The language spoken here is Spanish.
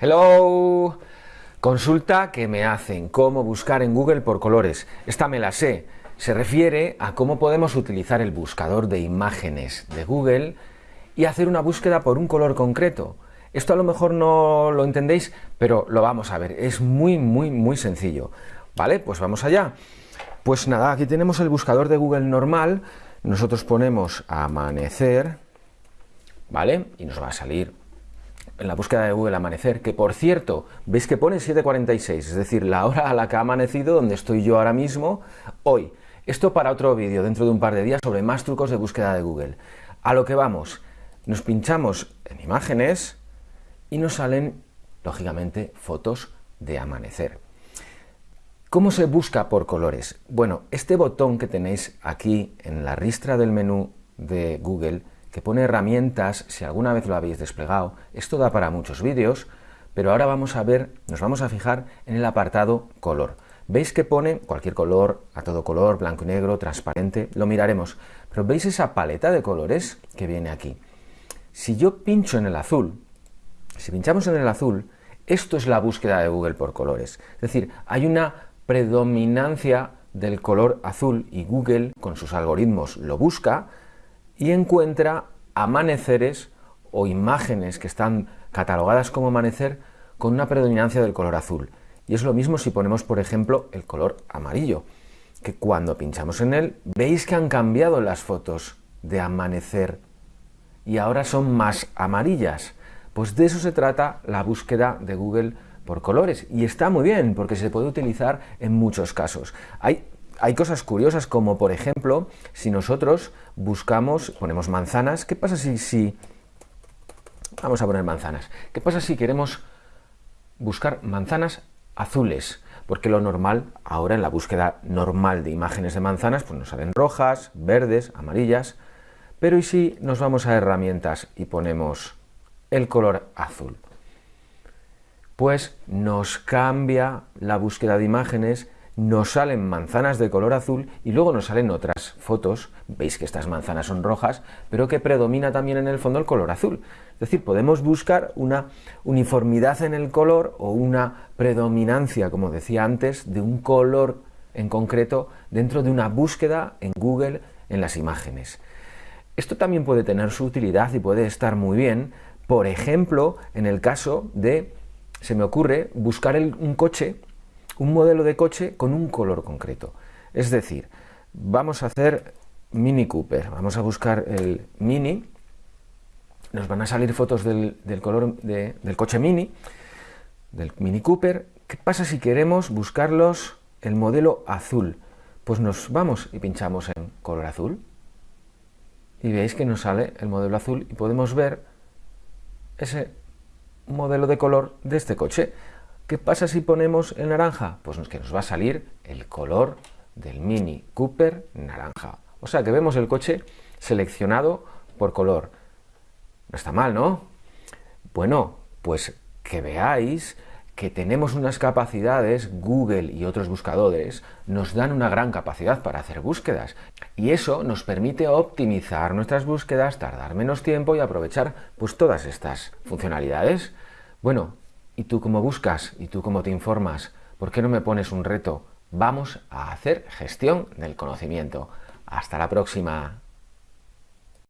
Hello. Consulta que me hacen, cómo buscar en Google por colores. Esta me la sé. Se refiere a cómo podemos utilizar el buscador de imágenes de Google y hacer una búsqueda por un color concreto. Esto a lo mejor no lo entendéis, pero lo vamos a ver. Es muy, muy, muy sencillo. ¿Vale? Pues vamos allá. Pues nada, aquí tenemos el buscador de Google normal. Nosotros ponemos amanecer, ¿vale? Y nos va a salir en la búsqueda de Google Amanecer, que por cierto, veis que pone 7.46, es decir, la hora a la que ha amanecido, donde estoy yo ahora mismo, hoy. Esto para otro vídeo dentro de un par de días sobre más trucos de búsqueda de Google. A lo que vamos, nos pinchamos en imágenes y nos salen, lógicamente, fotos de amanecer. ¿Cómo se busca por colores? Bueno, este botón que tenéis aquí en la ristra del menú de Google que pone herramientas, si alguna vez lo habéis desplegado, esto da para muchos vídeos, pero ahora vamos a ver, nos vamos a fijar en el apartado color. Veis que pone cualquier color, a todo color, blanco y negro, transparente, lo miraremos, pero veis esa paleta de colores que viene aquí. Si yo pincho en el azul, si pinchamos en el azul, esto es la búsqueda de Google por colores. Es decir, hay una predominancia del color azul y Google con sus algoritmos lo busca, y encuentra amaneceres o imágenes que están catalogadas como amanecer con una predominancia del color azul. Y es lo mismo si ponemos, por ejemplo, el color amarillo, que cuando pinchamos en él, veis que han cambiado las fotos de amanecer y ahora son más amarillas. Pues de eso se trata la búsqueda de Google por colores. Y está muy bien, porque se puede utilizar en muchos casos. Hay hay cosas curiosas como, por ejemplo, si nosotros buscamos, ponemos manzanas, ¿qué pasa si, si... Vamos a poner manzanas. ¿Qué pasa si queremos buscar manzanas azules? Porque lo normal, ahora en la búsqueda normal de imágenes de manzanas, pues nos salen rojas, verdes, amarillas. Pero ¿y si nos vamos a herramientas y ponemos el color azul? Pues nos cambia la búsqueda de imágenes nos salen manzanas de color azul y luego nos salen otras fotos, veis que estas manzanas son rojas, pero que predomina también en el fondo el color azul. Es decir, podemos buscar una uniformidad en el color o una predominancia, como decía antes, de un color en concreto dentro de una búsqueda en Google en las imágenes. Esto también puede tener su utilidad y puede estar muy bien, por ejemplo, en el caso de, se me ocurre, buscar un coche un modelo de coche con un color concreto. Es decir, vamos a hacer Mini Cooper, vamos a buscar el Mini, nos van a salir fotos del, color del coche Mini, del Mini Cooper. ¿Qué pasa si queremos buscarlos el modelo azul? Pues nos vamos y pinchamos en color azul y veis que nos sale el modelo azul y podemos ver ese modelo de color de este coche. ¿Qué pasa si ponemos el naranja? Pues que nos va a salir el color del Mini Cooper naranja. O sea que vemos el coche seleccionado por color. No está mal, ¿no? Bueno, pues que veáis que tenemos unas capacidades, Google y otros buscadores nos dan una gran capacidad para hacer búsquedas y eso nos permite optimizar nuestras búsquedas, tardar menos tiempo y aprovechar pues todas estas funcionalidades. Bueno, ¿Y tú cómo buscas? ¿Y tú cómo te informas? ¿Por qué no me pones un reto? Vamos a hacer gestión del conocimiento. Hasta la próxima.